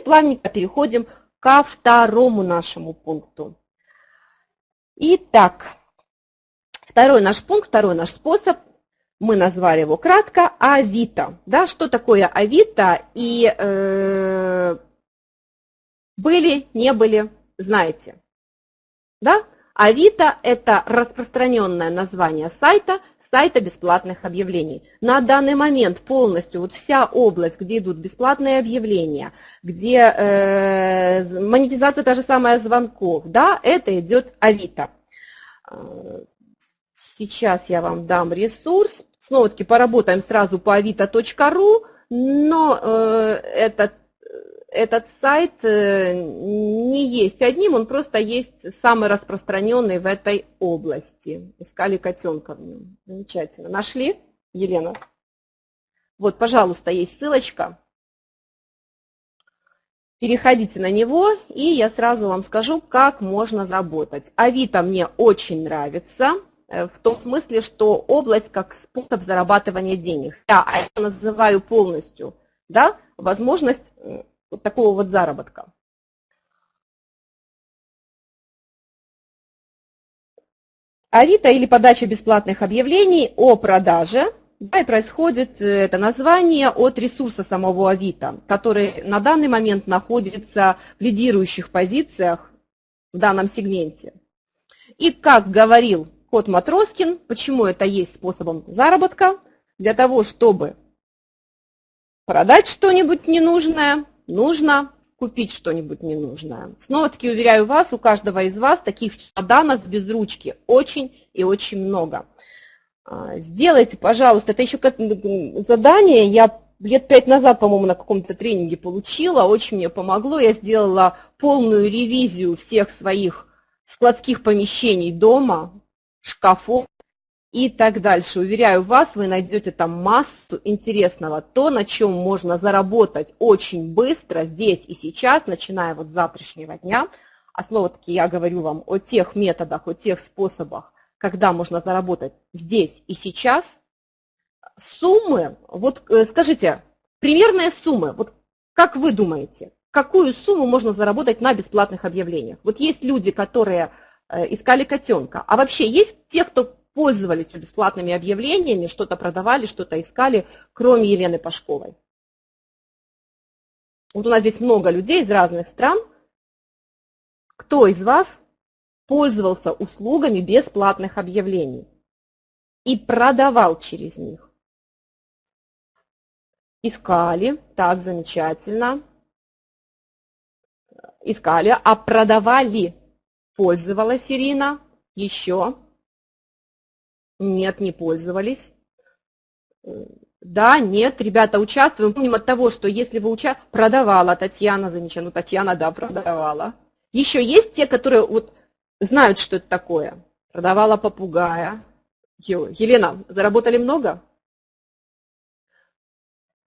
теперь плавненько переходим ко второму нашему пункту. Итак, второй наш пункт, второй наш способ, мы назвали его кратко Авито. Да, что такое Авито и э, были, не были, знаете. Да? Авито – это распространенное название сайта, сайта бесплатных объявлений. На данный момент полностью вот вся область, где идут бесплатные объявления, где э, монетизация та же самая звонков, да, это идет Авито. Сейчас я вам дам ресурс. Снова-таки поработаем сразу по avito.ru, но э, этот этот сайт э, не есть одним, он просто есть самый распространенный в этой области. Искали котенка в нем. Замечательно. Нашли, Елена? Вот, пожалуйста, есть ссылочка. Переходите на него, и я сразу вам скажу, как можно заработать. Авито мне очень нравится, э, в том смысле, что область как способ зарабатывания денег. Я это называю полностью да, возможность вот такого вот заработка. Авито или подача бесплатных объявлений о продаже. Да, и происходит э, это название от ресурса самого Авито, который на данный момент находится в лидирующих позициях в данном сегменте. И как говорил Кот Матроскин, почему это есть способом заработка? Для того, чтобы продать что-нибудь ненужное, нужно купить что-нибудь ненужное. Снова-таки уверяю вас, у каждого из вас таких чемоданов без ручки очень и очень много. А, сделайте, пожалуйста, это еще как задание, я лет пять назад, по-моему, на каком-то тренинге получила, очень мне помогло. Я сделала полную ревизию всех своих складских помещений дома, шкафов, и так дальше. Уверяю вас, вы найдете там массу интересного, то, на чем можно заработать очень быстро, здесь и сейчас, начиная вот с завтрашнего дня. А снова-таки я говорю вам о тех методах, о тех способах, когда можно заработать здесь и сейчас. Суммы, вот э, скажите, примерные суммы, вот как вы думаете, какую сумму можно заработать на бесплатных объявлениях? Вот есть люди, которые э, искали котенка, а вообще есть те, кто пользовались бесплатными объявлениями, что-то продавали, что-то искали, кроме Елены Пашковой. Вот у нас здесь много людей из разных стран. Кто из вас пользовался услугами бесплатных объявлений и продавал через них? Искали, так, замечательно. Искали, а продавали. Пользовалась Ирина, еще. Нет, не пользовались. Да, нет, ребята, участвуем. Помним от того, что если вы участвовали, продавала Татьяна, замечательно, ну, Татьяна, да, продавала. Еще есть те, которые вот знают, что это такое. Продавала попугая. Елена, заработали много?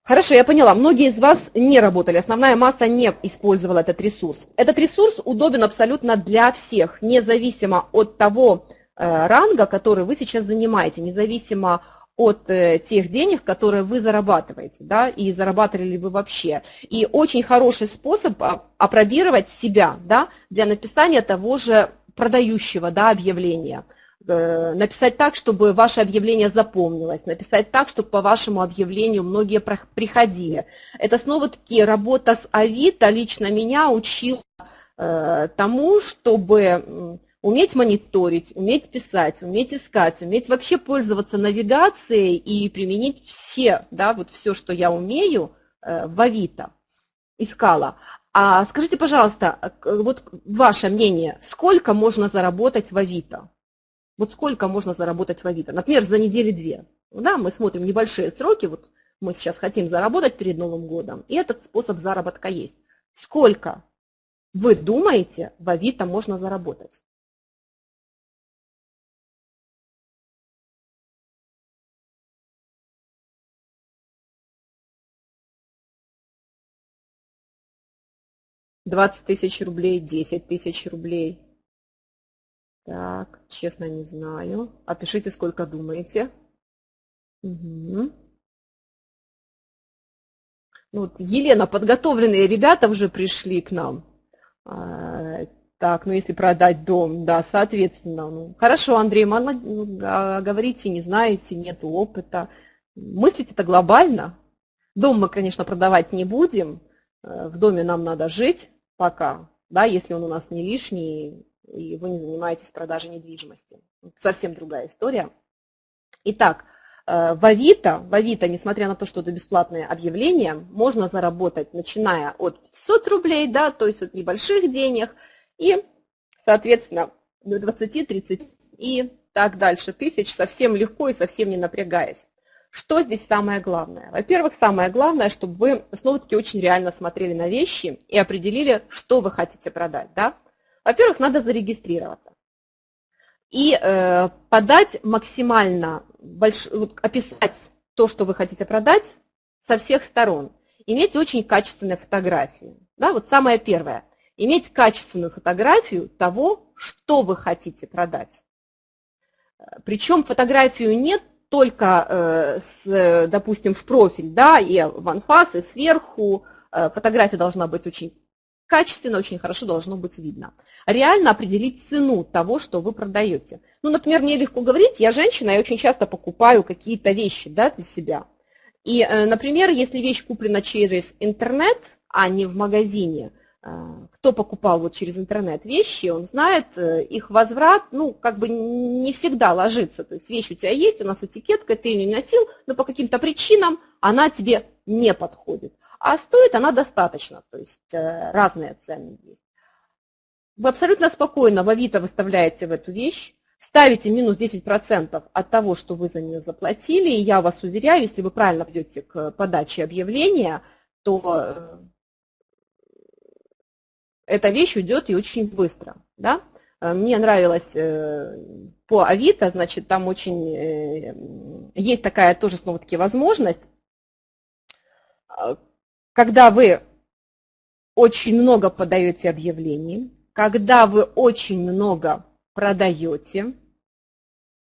Хорошо, я поняла. Многие из вас не работали, основная масса не использовала этот ресурс. Этот ресурс удобен абсолютно для всех, независимо от того, Э, ранга, который вы сейчас занимаете, независимо от э, тех денег, которые вы зарабатываете, да, и зарабатывали ли вы вообще. И очень хороший способ опробировать себя, да, для написания того же продающего, да, объявления. Э, написать так, чтобы ваше объявление запомнилось, написать так, чтобы по вашему объявлению многие приходили. Это снова-таки работа с Авито лично меня учила тому, чтобы уметь мониторить, уметь писать, уметь искать, уметь вообще пользоваться навигацией и применить все, да, вот все, что я умею э, в Авито, искала. А скажите, пожалуйста, вот ваше мнение, сколько можно заработать в Авито? Вот сколько можно заработать в Авито? Например, за недели-две. Да, мы смотрим небольшие сроки, вот мы сейчас хотим заработать перед Новым годом, и этот способ заработка есть. Сколько вы думаете в Авито можно заработать? 20 тысяч рублей, 10 тысяч рублей. Так, честно не знаю. Опишите, сколько думаете. Угу. Ну, вот Елена, подготовленные ребята уже пришли к нам. А, так, ну если продать дом, да, соответственно. Ну, хорошо, Андрей, ну, говорите, не знаете, нет опыта. Мыслить это глобально. Дом мы, конечно, продавать не будем. Э, в доме нам надо жить пока, да, если он у нас не лишний, и вы не занимаетесь продажей недвижимости. Совсем другая история. Итак, э, в Авито, в Авито, несмотря на то, что это бесплатное объявление, можно заработать, начиная от 500 рублей, да, то есть от небольших денег, и, соответственно, до 20, 30 и так дальше тысяч, совсем легко и совсем не напрягаясь. Что здесь самое главное? Во-первых, самое главное, чтобы вы снова-таки очень реально смотрели на вещи и определили, что вы хотите продать. Да? Во-первых, надо зарегистрироваться и э, подать максимально, больш... описать то, что вы хотите продать со всех сторон. Иметь очень качественные фотографии. Да, вот самое первое. Иметь качественную фотографию того, что вы хотите продать. Причем фотографию нет только, э, с, допустим, в профиль, да, и в анфас, и сверху. Э, фотография должна быть очень качественно, очень хорошо должно быть видно. Реально определить цену того, что вы продаете. Ну, например, мне легко говорить, я женщина, я очень часто покупаю какие-то вещи да, для себя. И, э, например, если вещь куплена через интернет, а не в магазине, э, кто покупал вот через интернет вещи, он знает, э, их возврат, ну, как бы не всегда ложится. То есть вещь у тебя есть, она с этикеткой, ты ее не носил, но по каким-то причинам она тебе не подходит а стоит она достаточно, то есть э, разные цены есть. Вы абсолютно спокойно в Авито выставляете в эту вещь, ставите минус 10% от того, что вы за нее заплатили, и я вас уверяю, если вы правильно пойдете к подаче объявления, то э, эта вещь уйдет и очень быстро. Да? Э, мне нравилось по Авито, значит, там очень есть такая тоже снова-таки возможность, когда вы очень много подаете объявлений, когда вы очень много продаете,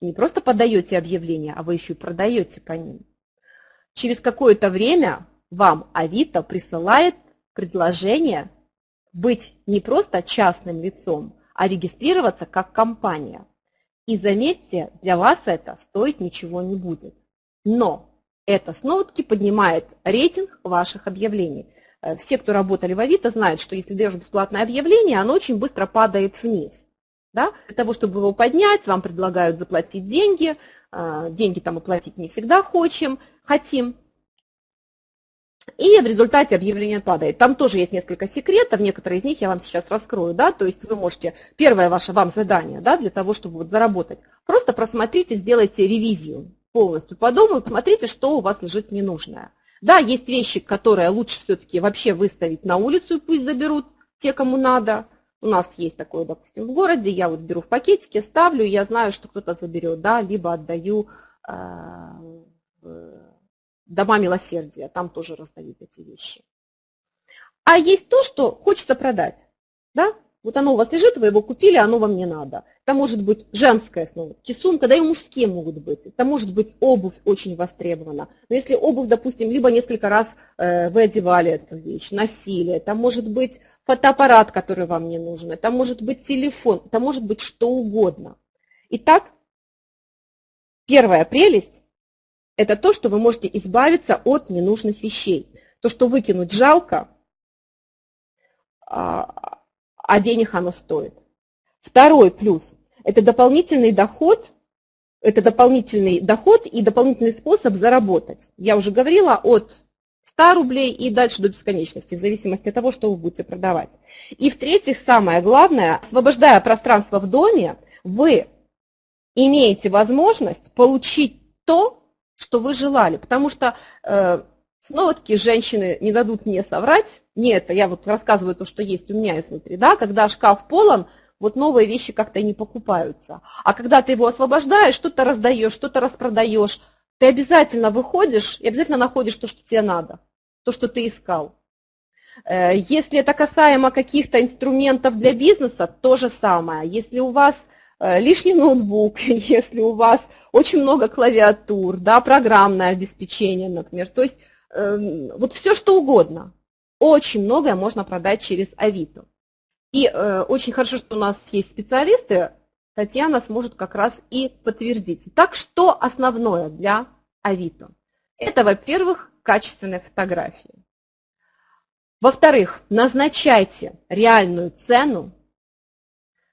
не просто подаете объявления, а вы еще и продаете по ним, через какое-то время вам Авито присылает предложение быть не просто частным лицом, а регистрироваться как компания. И заметьте, для вас это стоить ничего не будет. Но это снова-таки поднимает рейтинг ваших объявлений. Э, все, кто работали в Авито, знают, что если даешь бесплатное объявление, оно очень быстро падает вниз. Да? Для того, чтобы его поднять, вам предлагают заплатить деньги. Э, деньги там оплатить не всегда хочем, хотим. И в результате объявление падает. Там тоже есть несколько секретов, некоторые из них я вам сейчас раскрою. Да? То есть вы можете, первое ваше вам задание да, для того, чтобы вот заработать, просто просмотрите, сделайте ревизию полностью по дому и посмотрите, что у вас лежит ненужное. Да, есть вещи, которые лучше все-таки вообще выставить на улицу и пусть заберут те, кому надо. У нас есть такое, допустим, в городе, я вот беру в пакетике, ставлю, я знаю, что кто-то заберет, да, либо отдаю э, дома милосердия, там тоже раздают эти вещи. А есть то, что хочется продать, да, вот оно у вас лежит, вы его купили, оно вам не надо. Это может быть женская снова, сумка, да и мужские могут быть. Это может быть обувь очень востребована. Но если обувь, допустим, либо несколько раз э, вы одевали эту вещь, носили, это может быть фотоаппарат, который вам не нужен, это может быть телефон, это может быть что угодно. Итак, первая прелесть – это то, что вы можете избавиться от ненужных вещей. То, что выкинуть жалко, а, а денег оно стоит. Второй плюс – это дополнительный доход, это дополнительный доход и дополнительный способ заработать. Я уже говорила от 100 рублей и дальше до бесконечности, в зависимости от того, что вы будете продавать. И в-третьих, самое главное, освобождая пространство в доме, вы имеете возможность получить то, что вы желали. Потому что э, Снова-таки женщины не дадут мне соврать. Не это, я вот рассказываю то, что есть у меня изнутри. Да? Когда шкаф полон, вот новые вещи как-то не покупаются. А когда ты его освобождаешь, что-то раздаешь, что-то распродаешь, ты обязательно выходишь и обязательно находишь то, что тебе надо, то, что ты искал. Э, если это касаемо каких-то инструментов для бизнеса, то же самое. Если у вас лишний ноутбук, если у вас очень много клавиатур, да, программное обеспечение, например, то есть эм, вот все что угодно. Очень многое можно продать через Авито. И э, очень хорошо, что у нас есть специалисты, Татьяна сможет как раз и подтвердить. Так, что основное для Авито? Это, во-первых, качественные фотографии. Во-вторых, назначайте реальную цену, э,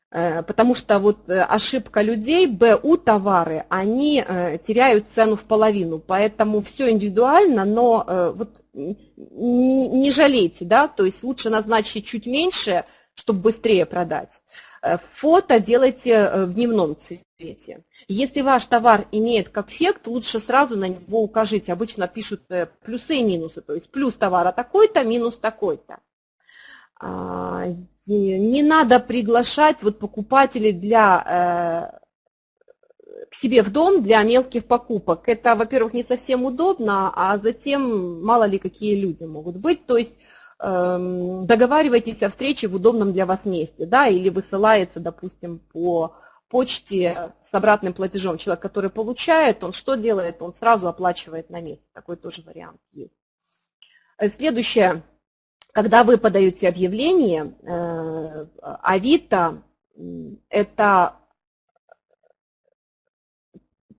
потому что вот э, ошибка людей, БУ товары, они э, теряют цену в половину, поэтому все индивидуально, но вот не жалейте, да, то есть лучше назначить чуть меньше, чтобы быстрее продать. Э, фото делайте э, в дневном цвете. Если ваш товар имеет как эффект, лучше сразу на него укажите. Обычно пишут э, плюсы и минусы, то есть плюс товара такой-то, минус такой-то. А, не надо приглашать вот покупателей для, к себе в дом для мелких покупок. Это, во-первых, не совсем удобно, а затем мало ли какие люди могут быть. То есть Эм, договаривайтесь о встрече в удобном для вас месте, да, или высылается, допустим, по почте с обратным платежом. Человек, который получает, он что делает? Он сразу оплачивает на месте. Такой тоже вариант есть. Э, следующее. Когда вы подаете объявление, э, Авито – это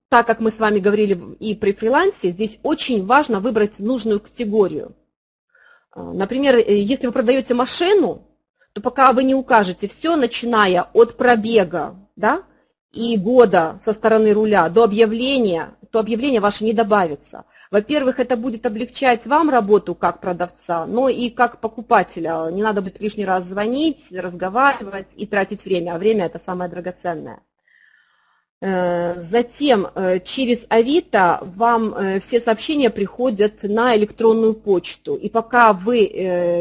так как мы с вами говорили и при фрилансе, здесь очень важно выбрать нужную категорию. А, например, э, если вы продаете машину, то пока вы не укажете все, начиная от пробега да, и года со стороны руля до объявления, то объявление ваше не добавится. Во-первых, это будет облегчать вам работу как продавца, но и как покупателя. Не надо будет лишний раз звонить, разговаривать и тратить время, а время это самое драгоценное. Э, затем э, через Авито вам э, все сообщения приходят на электронную почту. И пока вы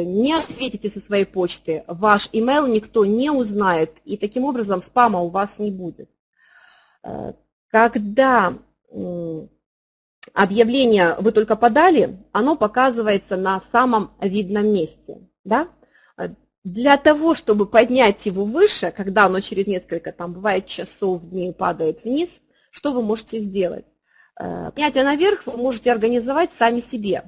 не ответите со своей почты, ваш email никто не узнает, и таким образом спама у вас не будет. Когда объявление вы только подали, оно показывается на самом видном месте. Да? Для того, чтобы поднять его выше, когда оно через несколько, там бывает часов, дней падает вниз, что вы можете сделать? Э, поднятие наверх вы можете организовать сами себе.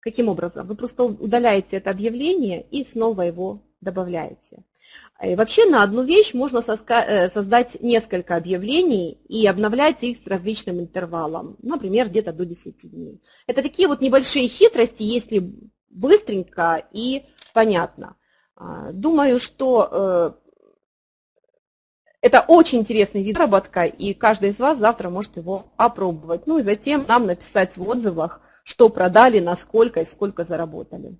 Каким образом? Вы просто удаляете это объявление и снова его добавляете. И вообще на одну вещь можно э, создать несколько объявлений и обновлять их с различным интервалом, например, где-то до 10 дней. Это такие вот небольшие хитрости, если быстренько и понятно. А, думаю, что э, это очень интересный вид заработка, и каждый из вас завтра может его опробовать. Ну и затем нам написать в отзывах, что продали, насколько и сколько заработали.